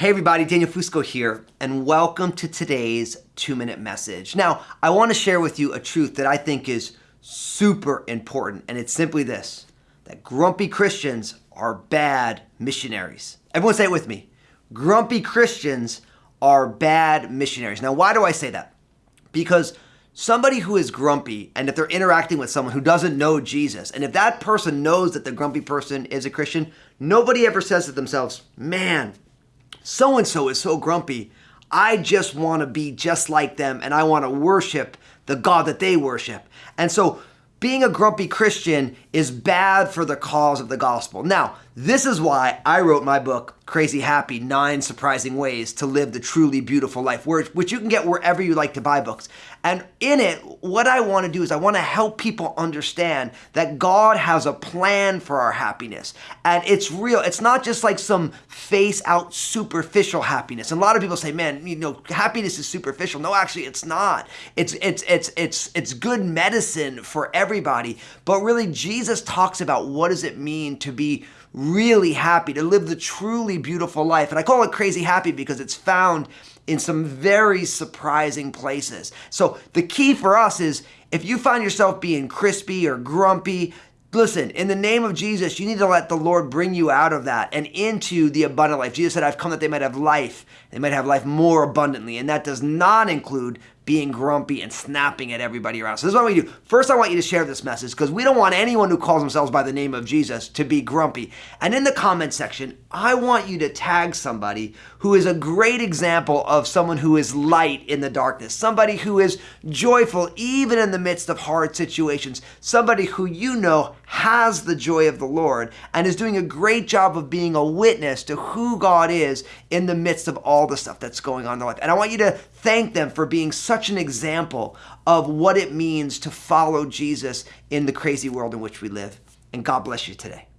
Hey everybody, Daniel Fusco here, and welcome to today's two minute message. Now, I want to share with you a truth that I think is super important, and it's simply this that grumpy Christians are bad missionaries. Everyone say it with me. Grumpy Christians are bad missionaries. Now, why do I say that? Because somebody who is grumpy and if they're interacting with someone who doesn't know Jesus, and if that person knows that the grumpy person is a Christian, nobody ever says to themselves, man, so and so is so grumpy. I just want to be just like them and I want to worship the God that they worship. And so being a grumpy Christian is bad for the cause of the gospel. Now, this is why I wrote my book, Crazy Happy Nine Surprising Ways to Live the Truly Beautiful Life, which you can get wherever you like to buy books. And in it, what I want to do is I want to help people understand that God has a plan for our happiness. And it's real. It's not just like some face out superficial happiness. And a lot of people say, man, you know, happiness is superficial. No, actually, it's not. It's, it's, it's, it's, it's good medicine for everybody. But really, Jesus talks about what does it mean to be really happy, to live the truly beautiful life. And I call it crazy happy because it's found in some very surprising places. So the key for us is if you find yourself being crispy or grumpy, Listen, in the name of Jesus, you need to let the Lord bring you out of that and into the abundant life. Jesus said, I've come that they might have life. They might have life more abundantly. And that does not include being grumpy and snapping at everybody around. So this is what we do. First, I want you to share this message because we don't want anyone who calls themselves by the name of Jesus to be grumpy. And in the comment section, I want you to tag somebody who is a great example of someone who is light in the darkness, somebody who is joyful even in the midst of hard situations, somebody who you know has the joy of the Lord and is doing a great job of being a witness to who God is in the midst of all the stuff that's going on in their life. And I want you to thank them for being such an example of what it means to follow Jesus in the crazy world in which we live. And God bless you today.